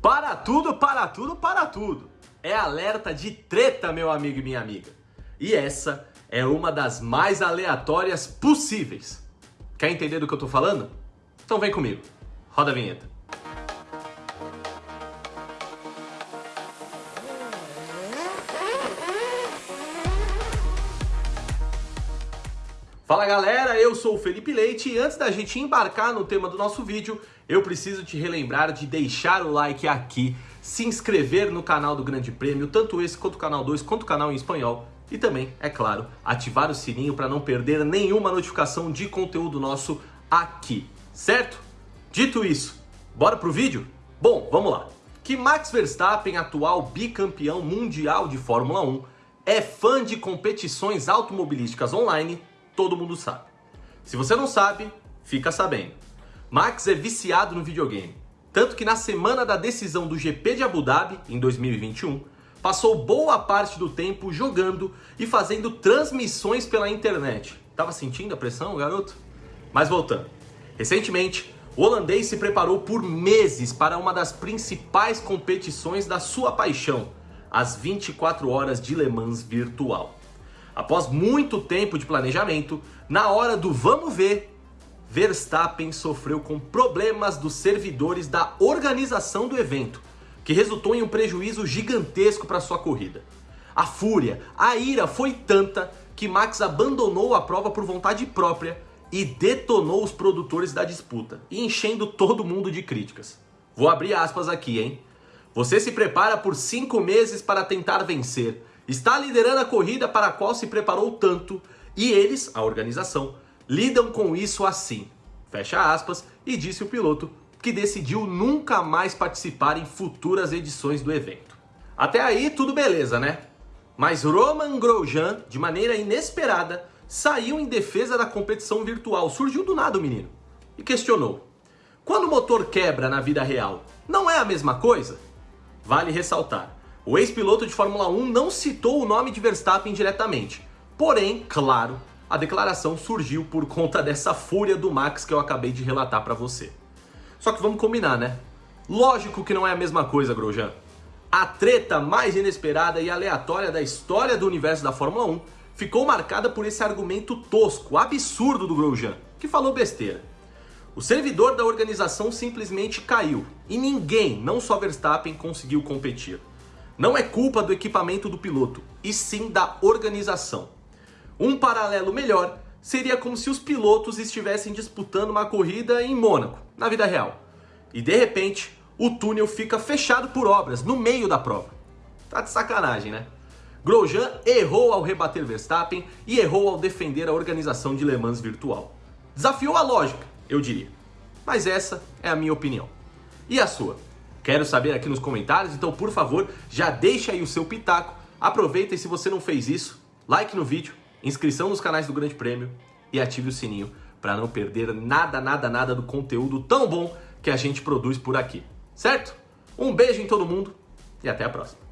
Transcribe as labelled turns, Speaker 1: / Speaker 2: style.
Speaker 1: Para tudo, para tudo, para tudo. É alerta de treta, meu amigo e minha amiga. E essa é uma das mais aleatórias possíveis. Quer entender do que eu tô falando? Então vem comigo. Roda a vinheta. Fala galera, eu sou o Felipe Leite e antes da gente embarcar no tema do nosso vídeo, eu preciso te relembrar de deixar o like aqui, se inscrever no canal do Grande Prêmio, tanto esse quanto o canal 2, quanto o canal em espanhol, e também, é claro, ativar o sininho para não perder nenhuma notificação de conteúdo nosso aqui, certo? Dito isso, bora pro vídeo? Bom, vamos lá. Que Max Verstappen, atual bicampeão mundial de Fórmula 1, é fã de competições automobilísticas online todo mundo sabe. Se você não sabe, fica sabendo. Max é viciado no videogame, tanto que na semana da decisão do GP de Abu Dhabi, em 2021, passou boa parte do tempo jogando e fazendo transmissões pela internet. Tava sentindo a pressão, garoto? Mas voltando. Recentemente, o holandês se preparou por meses para uma das principais competições da sua paixão, as 24 horas de Le Mans virtual. Após muito tempo de planejamento, na hora do vamos ver, Verstappen sofreu com problemas dos servidores da organização do evento, que resultou em um prejuízo gigantesco para sua corrida. A fúria, a ira foi tanta que Max abandonou a prova por vontade própria e detonou os produtores da disputa, enchendo todo mundo de críticas. Vou abrir aspas aqui, hein? Você se prepara por cinco meses para tentar vencer, está liderando a corrida para a qual se preparou tanto e eles, a organização, lidam com isso assim. Fecha aspas, e disse o piloto que decidiu nunca mais participar em futuras edições do evento. Até aí tudo beleza, né? Mas Roman Grosjean, de maneira inesperada, saiu em defesa da competição virtual. Surgiu do nada o menino e questionou: quando o motor quebra na vida real, não é a mesma coisa? Vale ressaltar, o ex-piloto de Fórmula 1 não citou o nome de Verstappen diretamente. Porém, claro, a declaração surgiu por conta dessa fúria do Max que eu acabei de relatar para você. Só que vamos combinar, né? Lógico que não é a mesma coisa, Grosjean. A treta mais inesperada e aleatória da história do universo da Fórmula 1 ficou marcada por esse argumento tosco, absurdo do Grosjean, que falou besteira. O servidor da organização simplesmente caiu e ninguém, não só Verstappen, conseguiu competir. Não é culpa do equipamento do piloto, e sim da organização. Um paralelo melhor seria como se os pilotos estivessem disputando uma corrida em Mônaco, na vida real. E de repente, o túnel fica fechado por obras no meio da prova. Tá de sacanagem, né? Grosjean errou ao rebater Verstappen e errou ao defender a organização de Le Mans virtual. Desafiou a lógica, eu diria. Mas essa é a minha opinião. E a sua? Quero saber aqui nos comentários, então por favor, já deixa aí o seu pitaco. Aproveita e se você não fez isso, like no vídeo, inscrição nos canais do Grande Prêmio e ative o sininho para não perder nada, nada, nada do conteúdo tão bom que a gente produz por aqui. Certo? Um beijo em todo mundo e até a próxima.